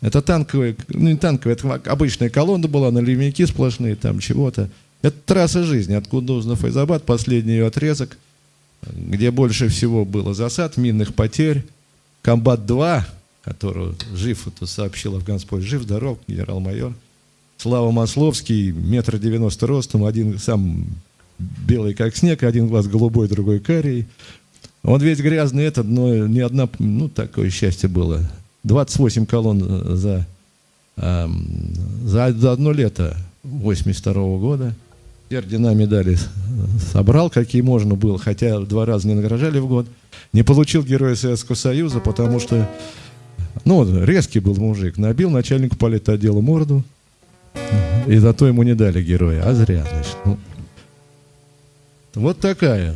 Это танковая, ну не танковая, это обычная колонна была, наливники сплошные, там чего-то. Это трасса жизни, откуда нужно Файзабад, последний ее отрезок, где больше всего было засад, минных потерь. Комбат-2, которого жив, это сообщил Афганспой, жив, здоров, генерал-майор. Слава Масловский, метр девяносто ростом, один сам белый как снег, один глаз голубой, другой карий. Он весь грязный этот, но ни одна, ну такое счастье было. 28 колонн за, э, за, за одно лето 82 -го года. Ордена медали собрал, какие можно было, хотя два раза не награждали в год. Не получил Героя Советского Союза, потому что, ну, резкий был мужик. Набил начальнику политотдела морду, и зато ему не дали героя. А зря, значит. Ну, вот такая.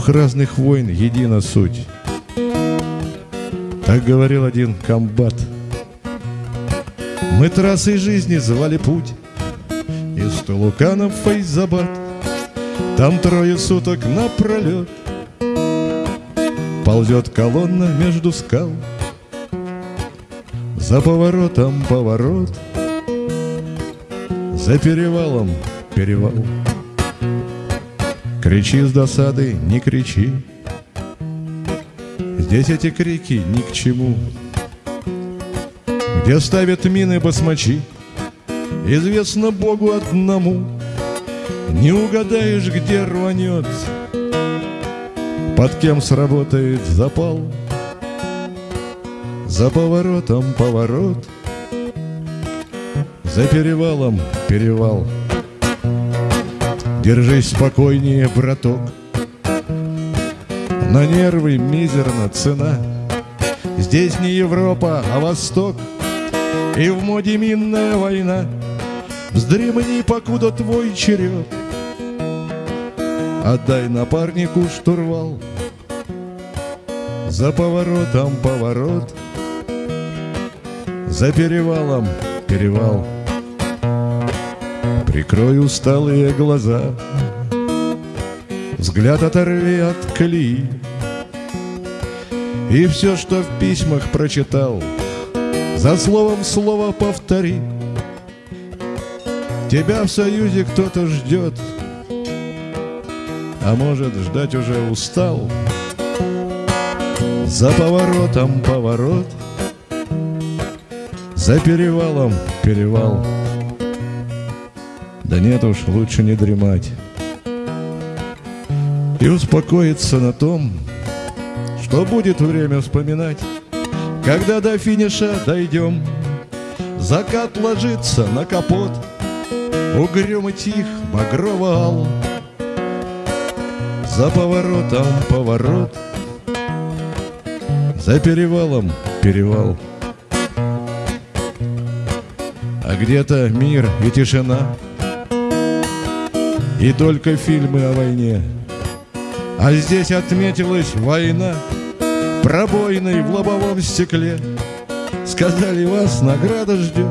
Двух разных войн едина суть. Так говорил один комбат. Мы трассой жизни звали путь Из Тулукана в Фейзабад. Там трое суток напролет Ползет колонна между скал За поворотом поворот За перевалом перевал Кричи с досады, не кричи Здесь эти крики ни к чему. Где ставят мины басмачи, Известно Богу одному. Не угадаешь, где рванет, Под кем сработает запал. За поворотом поворот, За перевалом перевал. Держись спокойнее, браток, на нервы мизерна цена. Здесь не Европа, а Восток. И в моде минная война. Вздремни, покуда твой черед. Отдай напарнику штурвал. За поворотом поворот. За перевалом перевал Прикрой усталые глаза. Взгляд оторви от колеи И все, что в письмах прочитал За словом слово повтори. Тебя в союзе кто-то ждет А может, ждать уже устал. За поворотом поворот За перевалом перевал Да нет уж, лучше не дремать и успокоиться на том, что будет время вспоминать, когда до финиша дойдем. Закат ложится на капот, угрюм тих, багрово ал. За поворотом поворот, за перевалом перевал. А где-то мир и тишина, и только фильмы о войне — а здесь отметилась война Пробойной в лобовом стекле. Сказали, вас награда ждет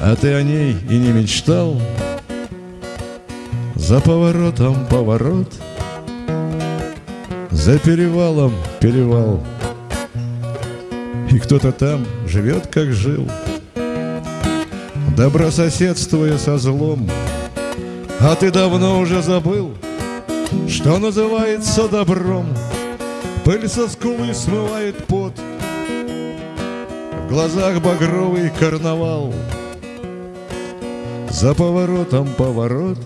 А ты о ней и не мечтал. За поворотом поворот За перевалом перевал. И кто-то там живет, как жил. Добрососедствуя со злом А ты давно уже забыл — что называется добром. Пыль со скулы смывает пот, В глазах багровый карнавал. За поворотом поворот,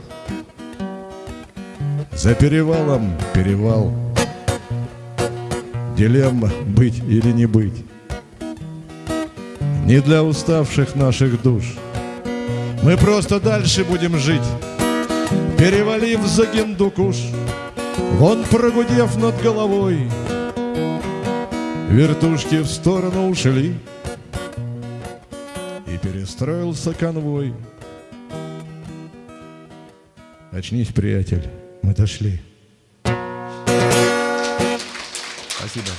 За перевалом перевал. Дилемма быть или не быть. Не для уставших наших душ. Мы просто дальше будем жить Перевалив за Гендукуш, Вон прогудев над головой, Вертушки в сторону ушли, И перестроился конвой. Очнись, приятель, мы дошли. Спасибо.